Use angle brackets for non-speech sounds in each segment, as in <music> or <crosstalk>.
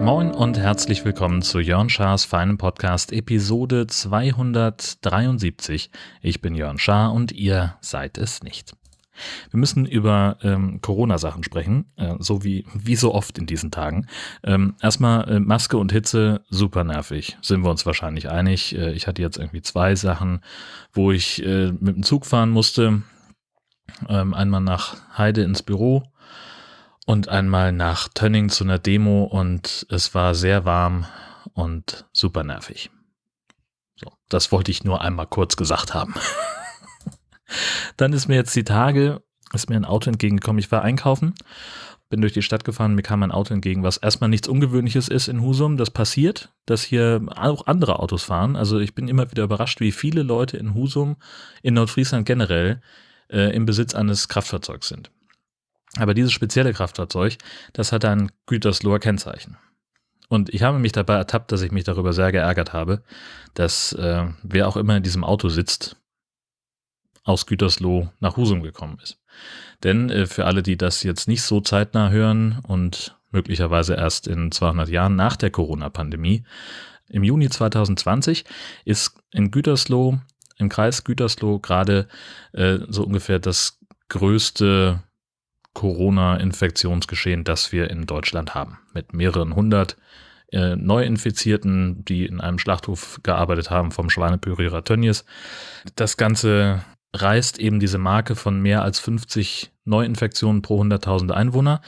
Moin und herzlich willkommen zu Jörn Schars feinem Podcast Episode 273. Ich bin Jörn Schaar und ihr seid es nicht. Wir müssen über ähm, Corona-Sachen sprechen, äh, so wie, wie so oft in diesen Tagen. Ähm, erstmal äh, Maske und Hitze, super nervig, sind wir uns wahrscheinlich einig. Äh, ich hatte jetzt irgendwie zwei Sachen, wo ich äh, mit dem Zug fahren musste. Ähm, einmal nach Heide ins Büro und einmal nach Tönning zu einer Demo und es war sehr warm und super nervig. So, das wollte ich nur einmal kurz gesagt haben. <laughs> Dann ist mir jetzt die Tage, ist mir ein Auto entgegengekommen. Ich war einkaufen, bin durch die Stadt gefahren, mir kam ein Auto entgegen, was erstmal nichts Ungewöhnliches ist in Husum. Das passiert, dass hier auch andere Autos fahren. Also ich bin immer wieder überrascht, wie viele Leute in Husum, in Nordfriesland generell, äh, im Besitz eines Kraftfahrzeugs sind. Aber dieses spezielle Kraftfahrzeug, das hat ein Gütersloher Kennzeichen. Und ich habe mich dabei ertappt, dass ich mich darüber sehr geärgert habe, dass äh, wer auch immer in diesem Auto sitzt, aus Gütersloh nach Husum gekommen ist. Denn äh, für alle, die das jetzt nicht so zeitnah hören und möglicherweise erst in 200 Jahren nach der Corona-Pandemie, im Juni 2020 ist in Gütersloh, im Kreis Gütersloh gerade äh, so ungefähr das größte Corona-Infektionsgeschehen, das wir in Deutschland haben. Mit mehreren hundert äh, Neuinfizierten, die in einem Schlachthof gearbeitet haben vom Schweinepürierer Tönnies. Das Ganze reißt eben diese Marke von mehr als 50 Neuinfektionen pro 100.000 Einwohner,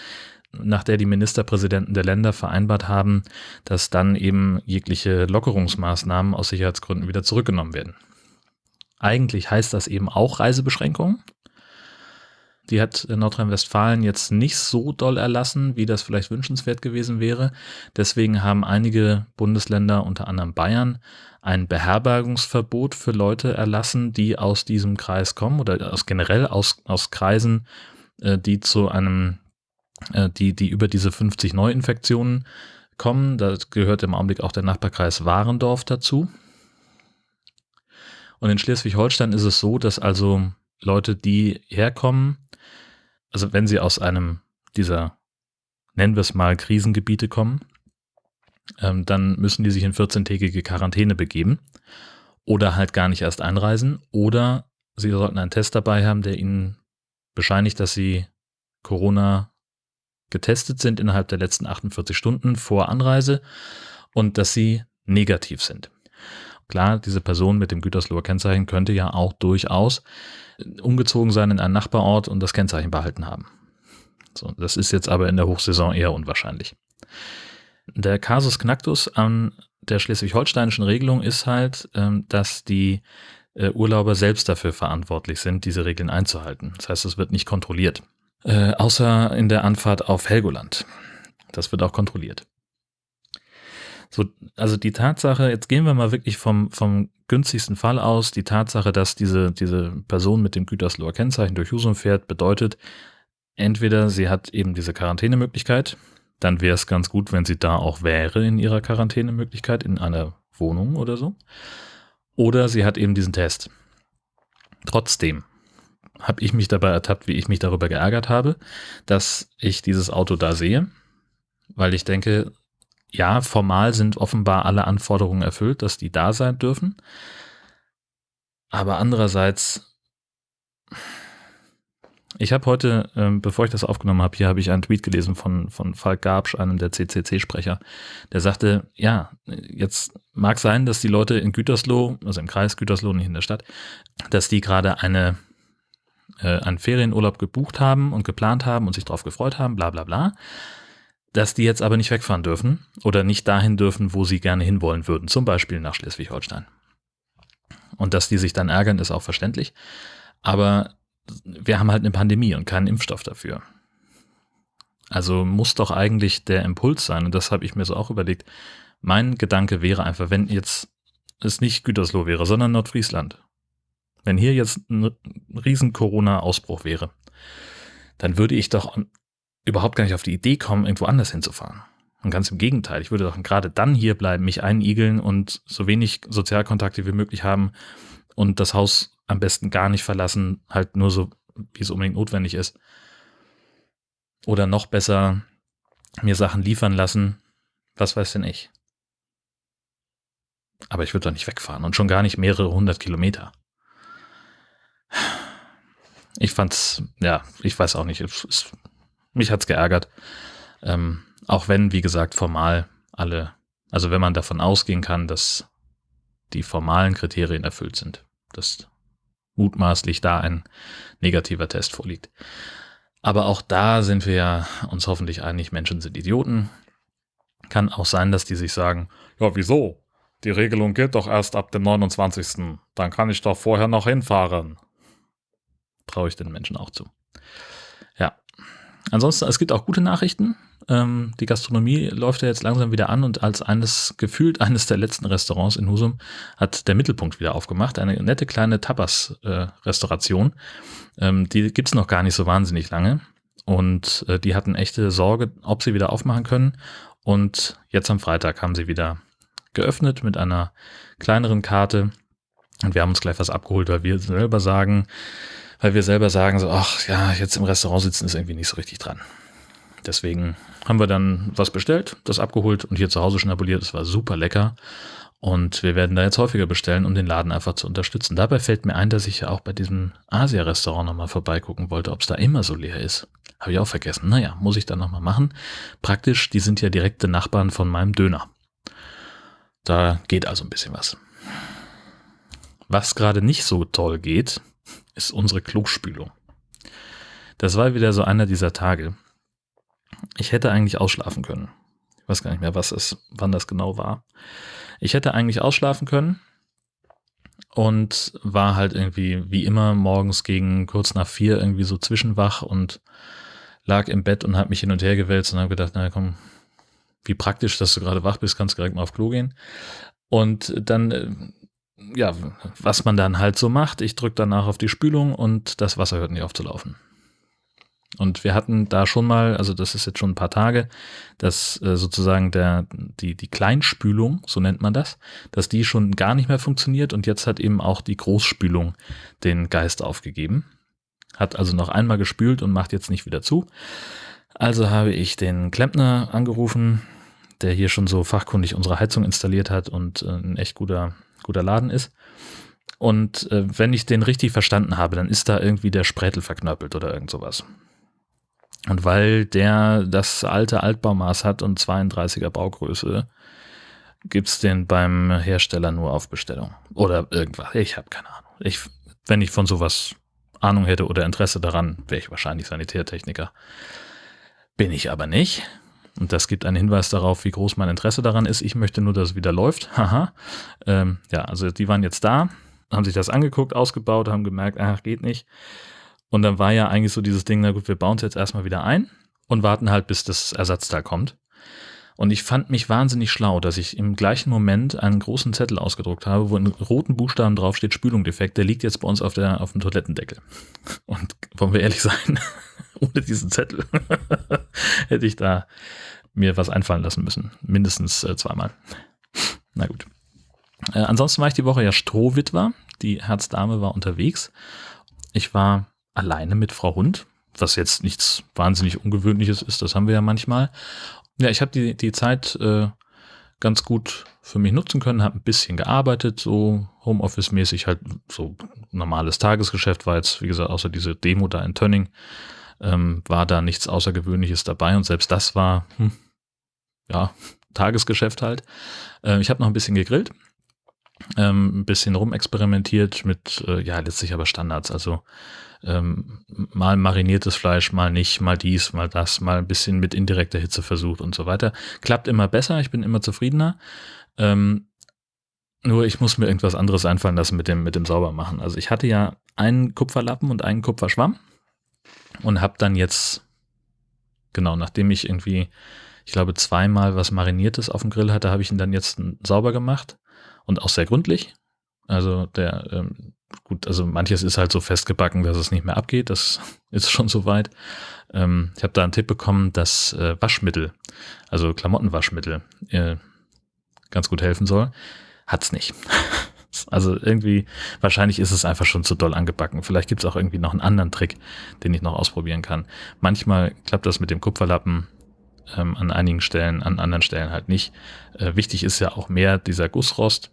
nach der die Ministerpräsidenten der Länder vereinbart haben, dass dann eben jegliche Lockerungsmaßnahmen aus Sicherheitsgründen wieder zurückgenommen werden. Eigentlich heißt das eben auch Reisebeschränkungen. Die hat Nordrhein-Westfalen jetzt nicht so doll erlassen, wie das vielleicht wünschenswert gewesen wäre. Deswegen haben einige Bundesländer, unter anderem Bayern, ein Beherbergungsverbot für Leute erlassen, die aus diesem Kreis kommen oder aus generell aus, aus Kreisen, äh, die zu einem, äh, die, die über diese 50 Neuinfektionen kommen. Da gehört im Augenblick auch der Nachbarkreis Warendorf dazu. Und in Schleswig-Holstein ist es so, dass also Leute, die herkommen, also wenn sie aus einem dieser, nennen wir es mal, Krisengebiete kommen, ähm, dann müssen die sich in 14-tägige Quarantäne begeben oder halt gar nicht erst einreisen oder sie sollten einen Test dabei haben, der ihnen bescheinigt, dass sie Corona getestet sind innerhalb der letzten 48 Stunden vor Anreise und dass sie negativ sind. Klar, diese Person mit dem Gütersloher Kennzeichen könnte ja auch durchaus umgezogen sein in einen Nachbarort und das Kennzeichen behalten haben. So, das ist jetzt aber in der Hochsaison eher unwahrscheinlich. Der Kasus Knacktus an der schleswig-holsteinischen Regelung ist halt, ähm, dass die äh, Urlauber selbst dafür verantwortlich sind, diese Regeln einzuhalten. Das heißt, es wird nicht kontrolliert. Äh, außer in der Anfahrt auf Helgoland. Das wird auch kontrolliert. So, also die Tatsache, jetzt gehen wir mal wirklich vom, vom günstigsten Fall aus, die Tatsache, dass diese, diese Person mit dem Gütersloher Kennzeichen durch Husum fährt, bedeutet, entweder sie hat eben diese Quarantänemöglichkeit, dann wäre es ganz gut, wenn sie da auch wäre in ihrer Quarantänemöglichkeit, in einer Wohnung oder so. Oder sie hat eben diesen Test. Trotzdem habe ich mich dabei ertappt, wie ich mich darüber geärgert habe, dass ich dieses Auto da sehe, weil ich denke, ja, formal sind offenbar alle Anforderungen erfüllt, dass die da sein dürfen. Aber andererseits, ich habe heute, ähm, bevor ich das aufgenommen habe, hier habe ich einen Tweet gelesen von, von Falk Gabsch, einem der CCC-Sprecher, der sagte, ja, jetzt mag sein, dass die Leute in Gütersloh, also im Kreis Gütersloh, nicht in der Stadt, dass die gerade eine, äh, einen Ferienurlaub gebucht haben und geplant haben und sich darauf gefreut haben, bla bla bla dass die jetzt aber nicht wegfahren dürfen oder nicht dahin dürfen, wo sie gerne hinwollen würden, zum Beispiel nach Schleswig-Holstein. Und dass die sich dann ärgern, ist auch verständlich. Aber wir haben halt eine Pandemie und keinen Impfstoff dafür. Also muss doch eigentlich der Impuls sein, und das habe ich mir so auch überlegt. Mein Gedanke wäre einfach, wenn jetzt es nicht Gütersloh wäre, sondern Nordfriesland. Wenn hier jetzt ein riesen Corona-Ausbruch wäre, dann würde ich doch überhaupt gar nicht auf die Idee kommen, irgendwo anders hinzufahren. Und ganz im Gegenteil, ich würde doch gerade dann hier bleiben, mich einigeln und so wenig Sozialkontakte wie möglich haben und das Haus am besten gar nicht verlassen, halt nur so, wie es unbedingt notwendig ist. Oder noch besser, mir Sachen liefern lassen, was weiß denn ich. Aber ich würde doch nicht wegfahren und schon gar nicht mehrere hundert Kilometer. Ich fand's, ja, ich weiß auch nicht, es, es, mich hat's geärgert. Ähm, auch wenn, wie gesagt, formal alle, also wenn man davon ausgehen kann, dass die formalen Kriterien erfüllt sind, dass mutmaßlich da ein negativer Test vorliegt. Aber auch da sind wir ja uns hoffentlich einig, Menschen sind Idioten. Kann auch sein, dass die sich sagen, ja, wieso? Die Regelung gilt doch erst ab dem 29. Dann kann ich doch vorher noch hinfahren. Traue ich den Menschen auch zu. Ansonsten, es gibt auch gute Nachrichten. Ähm, die Gastronomie läuft ja jetzt langsam wieder an und als eines, gefühlt eines der letzten Restaurants in Husum hat der Mittelpunkt wieder aufgemacht. Eine nette kleine Tapas-Restauration. Äh, ähm, die gibt's noch gar nicht so wahnsinnig lange. Und äh, die hatten echte Sorge, ob sie wieder aufmachen können. Und jetzt am Freitag haben sie wieder geöffnet mit einer kleineren Karte. Und wir haben uns gleich was abgeholt, weil wir selber sagen, weil wir selber sagen so, ach ja, jetzt im Restaurant sitzen ist irgendwie nicht so richtig dran. Deswegen haben wir dann was bestellt, das abgeholt und hier zu Hause schnabuliert. Es war super lecker. Und wir werden da jetzt häufiger bestellen, um den Laden einfach zu unterstützen. Dabei fällt mir ein, dass ich ja auch bei diesem Asia-Restaurant nochmal vorbeigucken wollte, ob es da immer so leer ist. Habe ich auch vergessen. Naja, muss ich dann nochmal machen. Praktisch, die sind ja direkte Nachbarn von meinem Döner. Da geht also ein bisschen was. Was gerade nicht so toll geht, ist unsere Klospülung. Das war wieder so einer dieser Tage. Ich hätte eigentlich ausschlafen können. Ich weiß gar nicht mehr, was es, wann das genau war. Ich hätte eigentlich ausschlafen können und war halt irgendwie wie immer morgens gegen kurz nach vier irgendwie so zwischenwach und lag im Bett und habe mich hin und her gewälzt und habe gedacht, na komm, wie praktisch, dass du gerade wach bist, kannst direkt mal auf Klo gehen. Und dann, äh, ja, was man dann halt so macht, ich drücke danach auf die Spülung und das Wasser hört nicht auf zu laufen. Und wir hatten da schon mal, also das ist jetzt schon ein paar Tage, dass äh, sozusagen der, die, die Kleinspülung, so nennt man das, dass die schon gar nicht mehr funktioniert und jetzt hat eben auch die Großspülung den Geist aufgegeben. Hat also noch einmal gespült und macht jetzt nicht wieder zu. Also habe ich den Klempner angerufen, der hier schon so fachkundig unsere Heizung installiert hat und äh, ein echt guter, guter Laden ist. Und äh, wenn ich den richtig verstanden habe, dann ist da irgendwie der Sprätel verknöppelt oder irgend sowas. Und weil der das alte Altbaumaß hat und 32er Baugröße, gibt's den beim Hersteller nur auf Bestellung. Oder irgendwas. Ich habe keine Ahnung. Ich, wenn ich von sowas Ahnung hätte oder Interesse daran, wäre ich wahrscheinlich Sanitärtechniker. Bin ich aber nicht. Und das gibt einen Hinweis darauf, wie groß mein Interesse daran ist. Ich möchte nur, dass es wieder läuft. <laughs> Haha. Ähm, ja, also die waren jetzt da, haben sich das angeguckt, ausgebaut, haben gemerkt, ach, geht nicht. Und dann war ja eigentlich so dieses Ding, na gut, wir bauen es jetzt erstmal wieder ein und warten halt, bis das Ersatzteil kommt. Und ich fand mich wahnsinnig schlau, dass ich im gleichen Moment einen großen Zettel ausgedruckt habe, wo in roten Buchstaben draufsteht, Spülung defekt, der liegt jetzt bei uns auf, der, auf dem Toilettendeckel. <laughs> Und wollen wir ehrlich sein, <laughs> ohne diesen Zettel <laughs> hätte ich da mir was einfallen lassen müssen. Mindestens äh, zweimal. <laughs> Na gut. Äh, ansonsten war ich die Woche ja Strohwitwer. Die Herzdame war unterwegs. Ich war alleine mit Frau Hund, was jetzt nichts wahnsinnig Ungewöhnliches ist, das haben wir ja manchmal. Ja, ich habe die, die Zeit äh, ganz gut für mich nutzen können, habe ein bisschen gearbeitet, so Homeoffice-mäßig halt so normales Tagesgeschäft war jetzt, wie gesagt, außer diese Demo da in Tönning, ähm, war da nichts Außergewöhnliches dabei und selbst das war, hm, ja, <laughs> Tagesgeschäft halt. Äh, ich habe noch ein bisschen gegrillt, ähm, ein bisschen rumexperimentiert mit, äh, ja, letztlich aber Standards, also ähm, mal mariniertes Fleisch, mal nicht, mal dies, mal das, mal ein bisschen mit indirekter Hitze versucht und so weiter. Klappt immer besser, ich bin immer zufriedener. Ähm, nur ich muss mir irgendwas anderes einfallen lassen mit dem, mit dem Saubermachen. Also ich hatte ja einen Kupferlappen und einen Kupferschwamm und habe dann jetzt, genau, nachdem ich irgendwie, ich glaube, zweimal was Mariniertes auf dem Grill hatte, habe ich ihn dann jetzt sauber gemacht und auch sehr gründlich. Also der, ähm, gut, also manches ist halt so festgebacken, dass es nicht mehr abgeht. Das <laughs> ist schon soweit. Ähm, ich habe da einen Tipp bekommen, dass äh, Waschmittel, also Klamottenwaschmittel, äh, ganz gut helfen soll. Hat's nicht. <laughs> Also irgendwie, wahrscheinlich ist es einfach schon zu doll angebacken. Vielleicht gibt es auch irgendwie noch einen anderen Trick, den ich noch ausprobieren kann. Manchmal klappt das mit dem Kupferlappen ähm, an einigen Stellen, an anderen Stellen halt nicht. Äh, wichtig ist ja auch mehr dieser Gussrost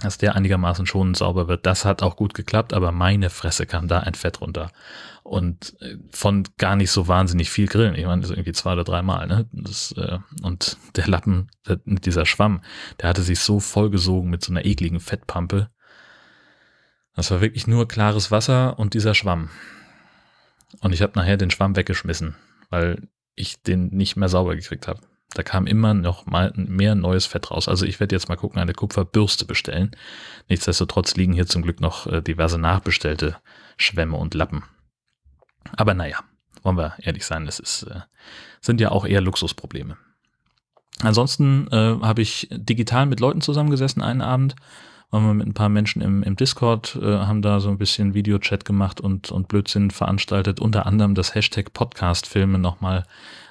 dass der einigermaßen schon sauber wird. Das hat auch gut geklappt, aber meine Fresse kam da ein Fett runter. Und äh, von gar nicht so wahnsinnig viel Grillen. Ich meine, das irgendwie zwei oder dreimal. Ne? Das, äh, und der Lappen, der, dieser Schwamm, der hatte sich so vollgesogen mit so einer ekligen Fettpampe. Das war wirklich nur klares Wasser und dieser Schwamm. Und ich habe nachher den Schwamm weggeschmissen, weil ich den nicht mehr sauber gekriegt habe. Da kam immer noch mal mehr neues Fett raus. Also ich werde jetzt mal gucken, eine Kupferbürste bestellen. Nichtsdestotrotz liegen hier zum Glück noch äh, diverse nachbestellte Schwämme und Lappen. Aber naja, wollen wir ehrlich sein, das ist, äh, sind ja auch eher Luxusprobleme. Ansonsten äh, habe ich digital mit Leuten zusammengesessen einen Abend, waren wir mit ein paar Menschen im, im Discord, äh, haben da so ein bisschen Videochat gemacht und, und Blödsinn veranstaltet, unter anderem das Hashtag Podcast-Filme nochmal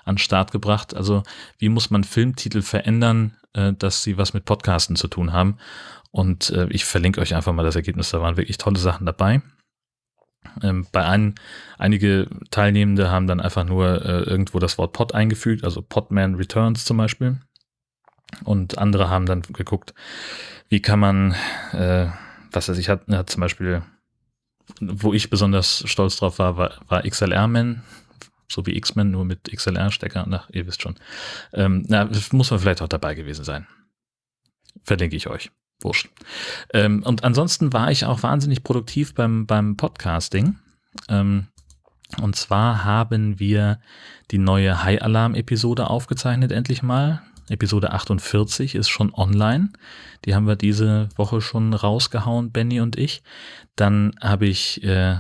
an Start gebracht. Also wie muss man Filmtitel verändern, äh, dass sie was mit Podcasten zu tun haben. Und äh, ich verlinke euch einfach mal das Ergebnis. Da waren wirklich tolle Sachen dabei. Ähm, bei einem, einige Teilnehmende haben dann einfach nur äh, irgendwo das Wort Pod eingefügt, also Podman Returns zum Beispiel. Und andere haben dann geguckt, wie kann man, äh, was weiß ich, hat, hat zum Beispiel, wo ich besonders stolz drauf war, war, war XLR-Man so wie X-Men, nur mit XLR-Stecker. Na, ihr wisst schon. Ähm, na, muss man vielleicht auch dabei gewesen sein. Verlinke ich euch. Wurscht. Ähm, und ansonsten war ich auch wahnsinnig produktiv beim, beim Podcasting. Ähm, und zwar haben wir die neue High Alarm Episode aufgezeichnet, endlich mal. Episode 48 ist schon online. Die haben wir diese Woche schon rausgehauen, Benny und ich. Dann habe ich äh,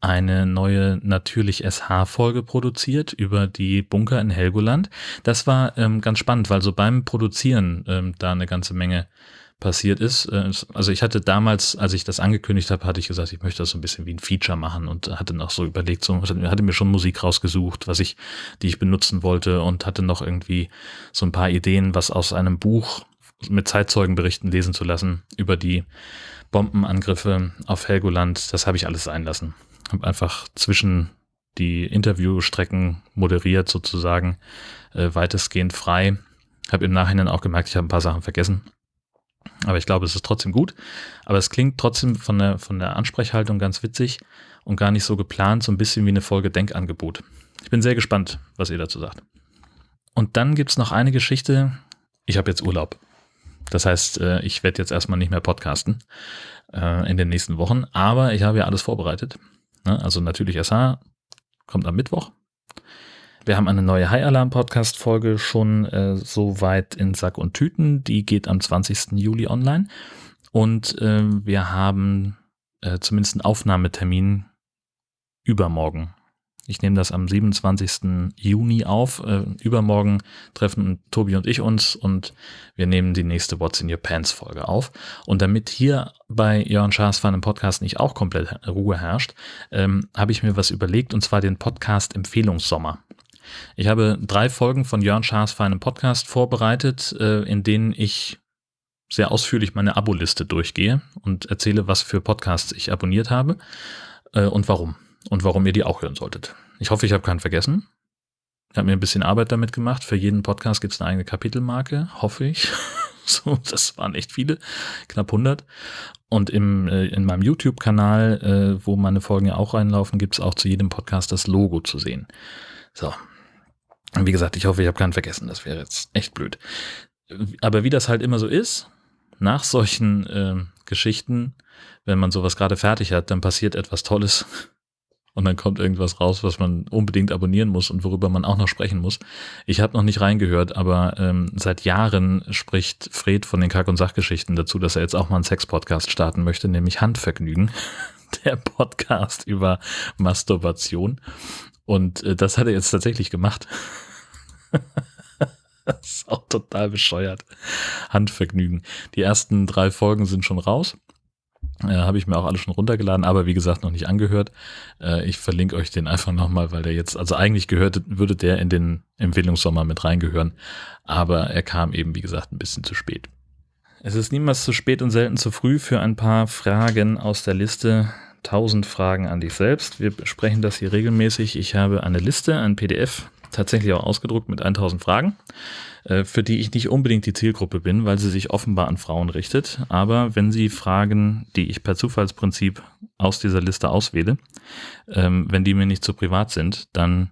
eine neue natürlich SH-Folge produziert über die Bunker in Helgoland. Das war ähm, ganz spannend, weil so beim Produzieren ähm, da eine ganze Menge passiert ist. Äh, also ich hatte damals, als ich das angekündigt habe, hatte ich gesagt, ich möchte das so ein bisschen wie ein Feature machen und hatte noch so überlegt, so hatte mir schon Musik rausgesucht, was ich, die ich benutzen wollte und hatte noch irgendwie so ein paar Ideen, was aus einem Buch mit Zeitzeugenberichten lesen zu lassen über die Bombenangriffe auf Helgoland. Das habe ich alles sein lassen habe einfach zwischen die Interviewstrecken moderiert sozusagen, äh, weitestgehend frei. Habe im Nachhinein auch gemerkt, ich habe ein paar Sachen vergessen. Aber ich glaube, es ist trotzdem gut. Aber es klingt trotzdem von der, von der Ansprechhaltung ganz witzig und gar nicht so geplant, so ein bisschen wie eine Folge Denkangebot. Ich bin sehr gespannt, was ihr dazu sagt. Und dann gibt es noch eine Geschichte. Ich habe jetzt Urlaub. Das heißt, äh, ich werde jetzt erstmal nicht mehr podcasten äh, in den nächsten Wochen, aber ich habe ja alles vorbereitet. Ne? Also natürlich SH kommt am Mittwoch. Wir haben eine neue High Alarm Podcast Folge schon äh, so weit in Sack und Tüten. Die geht am 20. Juli online. Und äh, wir haben äh, zumindest einen Aufnahmetermin übermorgen. Ich nehme das am 27. Juni auf. Äh, übermorgen treffen Tobi und ich uns und wir nehmen die nächste What's in Your Pants Folge auf. Und damit hier bei Jörn Schaas Fan im Podcast nicht auch komplett Ruhe herrscht, ähm, habe ich mir was überlegt und zwar den Podcast Empfehlungssommer. Ich habe drei Folgen von Jörn Schaas Fan im Podcast vorbereitet, äh, in denen ich sehr ausführlich meine Abo-Liste durchgehe und erzähle, was für Podcasts ich abonniert habe äh, und warum und warum ihr die auch hören solltet. Ich hoffe, ich habe keinen vergessen. Ich habe mir ein bisschen Arbeit damit gemacht. Für jeden Podcast gibt es eine eigene Kapitelmarke, hoffe ich. <laughs> so, das waren echt viele, knapp 100. Und im, äh, in meinem YouTube-Kanal, wo meine Folgen ja auch reinlaufen, gibt es auch zu jedem Podcast das Logo zu sehen. So. Wie gesagt, ich hoffe, ich habe keinen vergessen. Das wäre jetzt echt blöd. Aber wie das halt immer so ist, nach solchen äh, Geschichten, wenn man sowas gerade fertig hat, dann passiert etwas Tolles <laughs> und dann kommt irgendwas raus, was man unbedingt abonnieren muss und worüber man auch noch sprechen muss. Ich habe noch nicht reingehört, aber ähm, seit Jahren spricht Fred von den Kack- und Sachgeschichten dazu, dass er jetzt auch mal einen Sex-Podcast starten möchte, nämlich Handvergnügen. <laughs> Der Podcast über Masturbation. Und äh, das hat er jetzt tatsächlich gemacht. <laughs> das ist auch total bescheuert. Handvergnügen. Die ersten drei Folgen sind schon raus. Äh, Habe ich mir auch alle schon runtergeladen, aber wie gesagt noch nicht angehört. Äh, ich verlinke euch den einfach nochmal, weil der jetzt, also eigentlich gehört, würde der in den Empfehlungssommer mit reingehören, aber er kam eben, wie gesagt, ein bisschen zu spät. Es ist niemals zu spät und selten zu früh für ein paar Fragen aus der Liste 1000 Fragen an dich selbst. Wir besprechen das hier regelmäßig. Ich habe eine Liste, ein PDF, tatsächlich auch ausgedruckt mit 1000 Fragen, äh, für die ich nicht unbedingt die Zielgruppe bin, weil sie sich offenbar an Frauen richtet. Aber wenn Sie Fragen, die ich per Zufallsprinzip aus dieser Liste auswähle, ähm, wenn die mir nicht zu privat sind, dann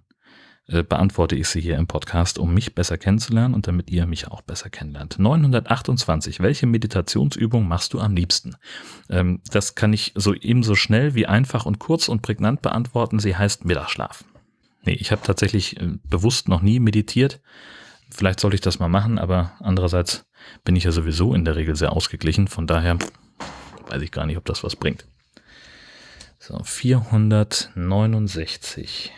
äh, beantworte ich sie hier im Podcast, um mich besser kennenzulernen und damit ihr mich auch besser kennenlernt. 928. Welche Meditationsübung machst du am liebsten? Ähm, das kann ich so ebenso schnell wie einfach und kurz und prägnant beantworten. Sie heißt Mittagsschlaf. Nee, ich habe tatsächlich äh, bewusst noch nie meditiert. Vielleicht sollte ich das mal machen, aber andererseits bin ich ja sowieso in der Regel sehr ausgeglichen. Von daher weiß ich gar nicht, ob das was bringt. So, 469.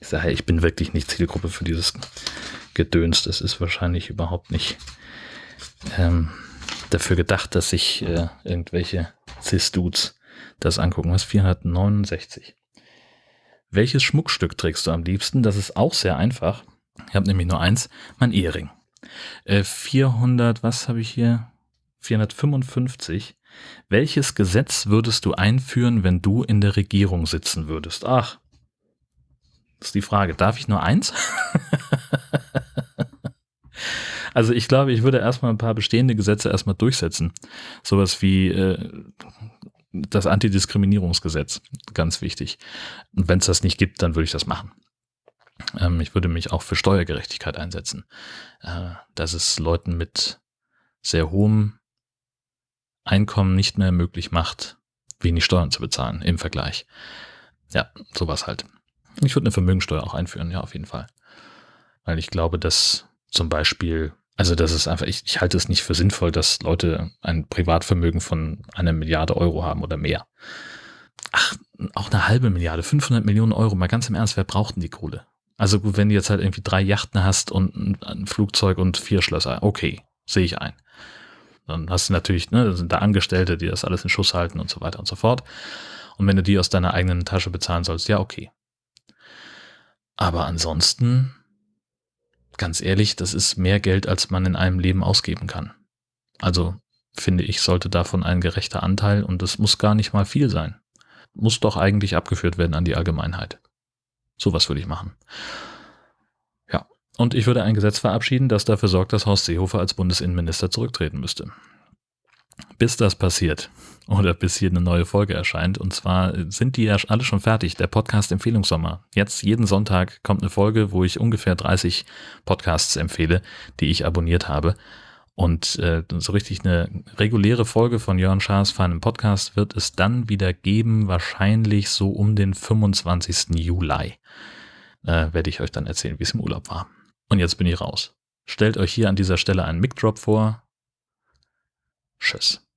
Ich sage, ich bin wirklich nicht Zielgruppe für dieses Gedöns. Das ist wahrscheinlich überhaupt nicht ähm, dafür gedacht, dass sich äh, irgendwelche Cis-Dudes das angucken. Was 469. Welches Schmuckstück trägst du am liebsten? Das ist auch sehr einfach. Ich habe nämlich nur eins, mein Ehering. Äh, 400, was habe ich hier? 455. Welches Gesetz würdest du einführen, wenn du in der Regierung sitzen würdest? Ach, ist die Frage. Darf ich nur eins? <laughs> also ich glaube, ich würde erstmal ein paar bestehende Gesetze erstmal durchsetzen. Sowas wie äh, das Antidiskriminierungsgesetz. Ganz wichtig. Und wenn es das nicht gibt, dann würde ich das machen. Ähm, ich würde mich auch für Steuergerechtigkeit einsetzen. Äh, dass es Leuten mit sehr hohem Einkommen nicht mehr möglich macht, wenig Steuern zu bezahlen im Vergleich. Ja, sowas halt. Ich würde eine Vermögensteuer auch einführen, ja, auf jeden Fall. Weil ich glaube, dass zum Beispiel, also das ist einfach, ich, ich halte es nicht für sinnvoll, dass Leute ein Privatvermögen von einer Milliarde Euro haben oder mehr. Ach, auch eine halbe Milliarde, 500 Millionen Euro, mal ganz im Ernst, wer braucht denn die Kohle? Also gut, wenn du jetzt halt irgendwie drei Yachten hast und ein, Flugzeug und vier Schlösser, okay, sehe ich ein. Dann hast du natürlich, ne, sind da Angestellte, die das alles in Schuss halten und so weiter und so fort. Und wenn du die aus deiner eigenen Tasche bezahlen sollst, ja, okay. Aber ansonsten, ganz ehrlich, das ist mehr Geld, als man in einem Leben ausgeben kann. Also finde ich, sollte davon ein gerechter Anteil und es muss gar nicht mal viel sein. Muss doch eigentlich abgeführt werden an die Allgemeinheit. Sowas würde ich machen. Ja, und ich würde ein Gesetz verabschieden, das dafür sorgt, dass Horst Seehofer als Bundesinnenminister zurücktreten müsste. Bis das passiert, oder bis hier eine neue Folge erscheint. Und zwar sind die ja alle schon fertig. Der Podcast Empfehlungssommer. Jetzt jeden Sonntag kommt eine Folge, wo ich ungefähr 30 Podcasts empfehle, die ich abonniert habe. Und äh, so richtig eine reguläre Folge von Jörn Schaas feinem Podcast wird es dann wieder geben, wahrscheinlich so um den 25. Juli. Äh, werde ich euch dann erzählen, wie es im Urlaub war. Und jetzt bin ich raus. Stellt euch hier an dieser Stelle einen Mic-Drop vor. Tschüss.